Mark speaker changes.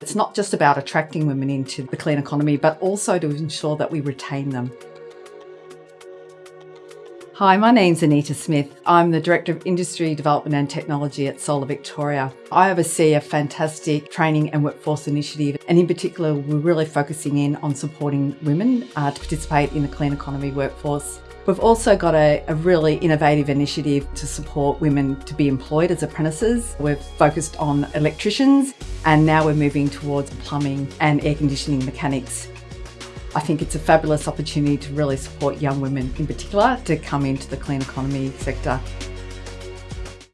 Speaker 1: It's not just about attracting women into the clean economy, but also to ensure that we retain them. Hi, my name's Anita Smith. I'm the Director of Industry Development and Technology at Solar Victoria. I oversee a fantastic training and workforce initiative, and in particular, we're really focusing in on supporting women uh, to participate in the clean economy workforce. We've also got a, a, really innovative initiative to support women to be employed as apprentices. We've focused on electricians and now we're moving towards plumbing and air conditioning mechanics. I think it's a fabulous opportunity to really support young women in particular to come into the clean economy sector.